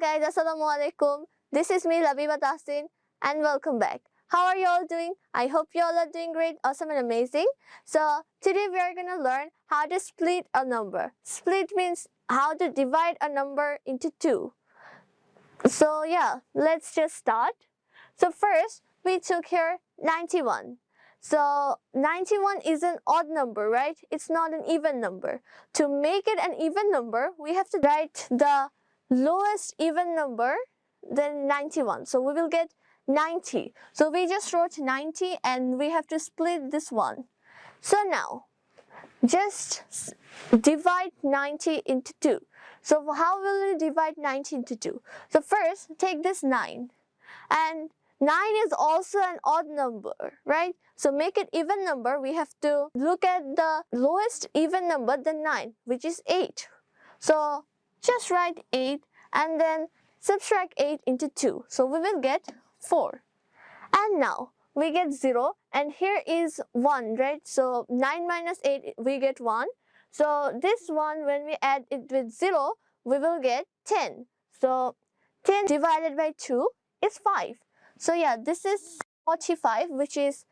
guys, Assalamualaikum. This is me Labiba Tahsin and welcome back. How are you all doing? I hope you all are doing great, awesome and amazing. So today we are going to learn how to split a number. Split means how to divide a number into two. So yeah, let's just start. So first we took here 91. So 91 is an odd number, right? It's not an even number. To make it an even number, we have to write the lowest even number than 91. So we will get 90. So we just wrote 90 and we have to split this one. So now, just divide 90 into 2. So how will we divide 90 into 2? So first, take this 9 and 9 is also an odd number, right? So make it even number, we have to look at the lowest even number than 9, which is 8. So just write 8 and then subtract 8 into 2. So we will get 4. And now we get 0 and here is 1, right? So 9 minus 8, we get 1. So this one, when we add it with 0, we will get 10. So 10 divided by 2 is 5. So yeah, this is 45, which is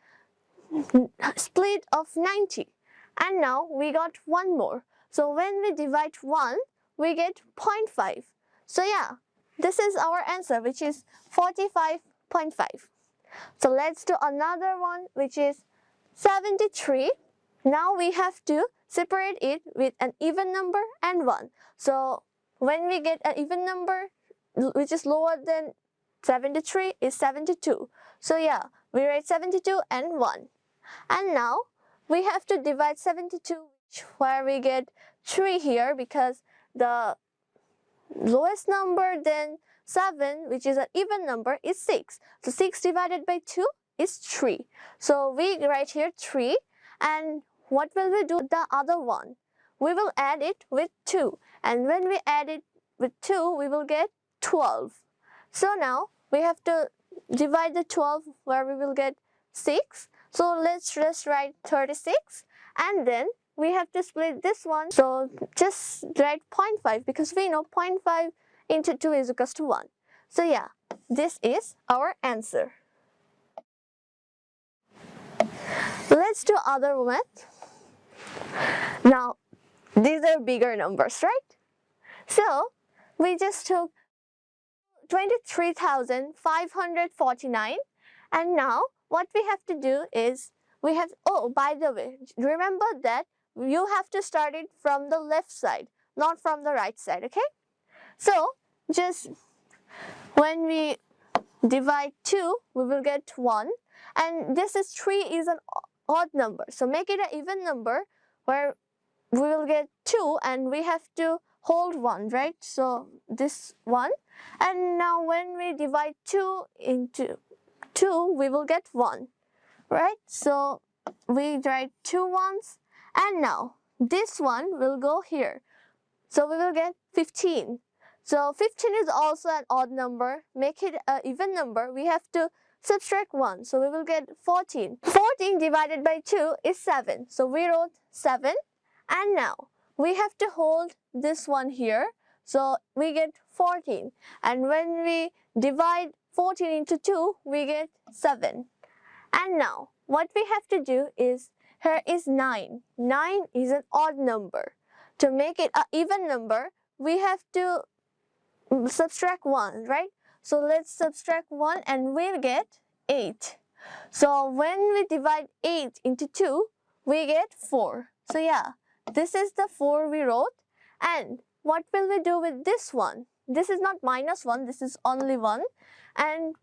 split of 90. And now we got one more. So when we divide 1, we get 0.5. So yeah, this is our answer, which is 45.5. So let's do another one, which is 73. Now we have to separate it with an even number and 1. So when we get an even number, which is lower than 73 is 72. So yeah, we write 72 and 1. And now we have to divide 72 where we get 3 here because the lowest number than 7 which is an even number is 6. So 6 divided by 2 is 3. So we write here 3 and what will we do the other one? We will add it with 2 and when we add it with 2 we will get 12. So now we have to divide the 12 where we will get 6. So let's just write 36 and then we have to split this one. So just write 0.5 because we know 0.5 into 2 is equals to 1. So yeah, this is our answer. Let's do other one. Now, these are bigger numbers, right? So, we just took 23,549 and now what we have to do is we have, oh, by the way, remember that you have to start it from the left side, not from the right side, okay? So, just when we divide 2, we will get 1 and this is 3 is an odd number. So make it an even number where we will get 2 and we have to hold 1, right? So this 1 and now when we divide 2 into 2, we will get 1, right? So we write two ones and now this one will go here. So we will get 15. So 15 is also an odd number. Make it an even number. We have to subtract 1. So we will get 14. 14 divided by 2 is 7. So we wrote 7. And now we have to hold this one here. So we get 14. And when we divide 14 into 2, we get 7. And now what we have to do is, here is 9. 9 is an odd number. To make it an even number, we have to subtract 1, right? So let's subtract 1 and we'll get 8. So when we divide 8 into 2, we get 4. So yeah, this is the 4 we wrote. And what will we do with this one? This is not minus 1, this is only 1. And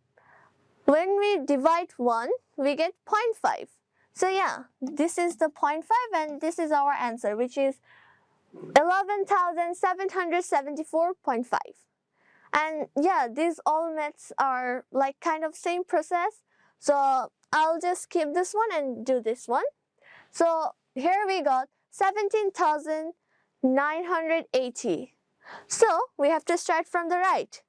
when we divide 1, we get 0.5. So yeah, this is the 0.5 and this is our answer, which is 11,774.5. And yeah, these all maths are like kind of same process. So I'll just skip this one and do this one. So here we got 17,980. So we have to start from the right.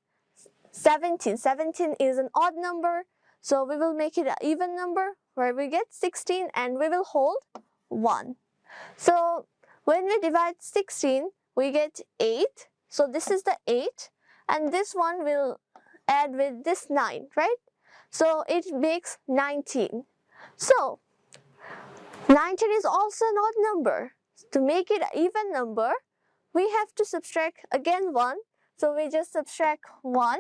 17. 17 is an odd number. So we will make it an even number where we get 16 and we will hold 1. So when we divide 16, we get 8. So this is the 8 and this one will add with this 9, right? So it makes 19. So 19 is also an odd number. To make it an even number, we have to subtract again 1. So we just subtract 1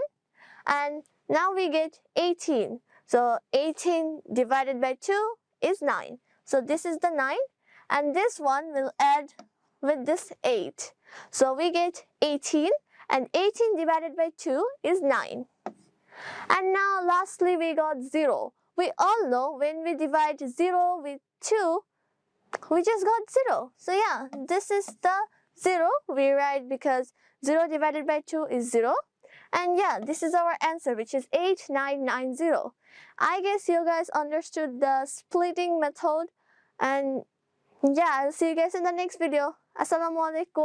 and now we get 18. So 18 divided by 2 is 9. So this is the 9 and this one will add with this 8. So we get 18 and 18 divided by 2 is 9. And now lastly we got 0. We all know when we divide 0 with 2, we just got 0. So yeah, this is the 0 we write because 0 divided by 2 is 0. And yeah, this is our answer which is 8990. I guess you guys understood the splitting method and yeah, I'll see you guys in the next video. Assalamualaikum.